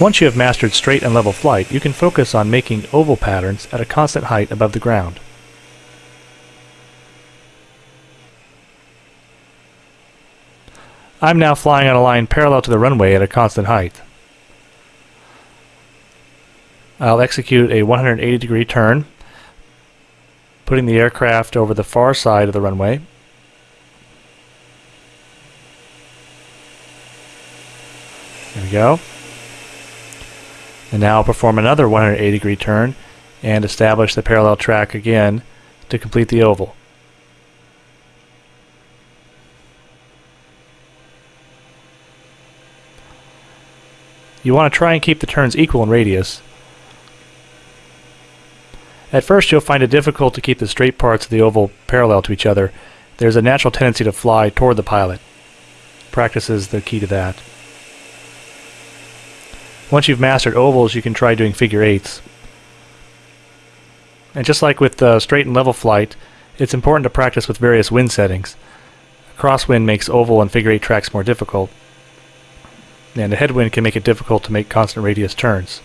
Once you have mastered straight and level flight, you can focus on making oval patterns at a constant height above the ground. I'm now flying on a line parallel to the runway at a constant height. I'll execute a 180 degree turn, putting the aircraft over the far side of the runway. There we go. And now perform another 180 degree turn and establish the parallel track again to complete the oval. You want to try and keep the turns equal in radius. At first you'll find it difficult to keep the straight parts of the oval parallel to each other. There's a natural tendency to fly toward the pilot. Practice is the key to that. Once you've mastered ovals, you can try doing figure eights. And just like with uh, straight and level flight, it's important to practice with various wind settings. Crosswind makes oval and figure eight tracks more difficult and a headwind can make it difficult to make constant radius turns.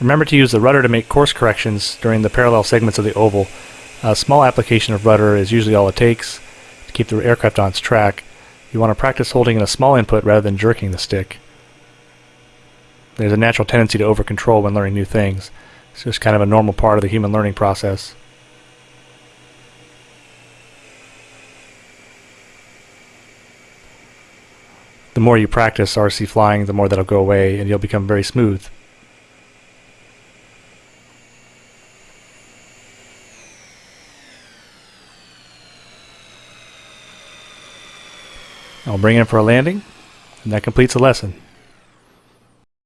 Remember to use the rudder to make course corrections during the parallel segments of the oval. A small application of rudder is usually all it takes to keep the aircraft on its track. You want to practice holding in a small input rather than jerking the stick. There's a natural tendency to over-control when learning new things. It's just kind of a normal part of the human learning process. the more you practice RC flying, the more that'll go away and you'll become very smooth. I'll bring in for a landing, and that completes the lesson.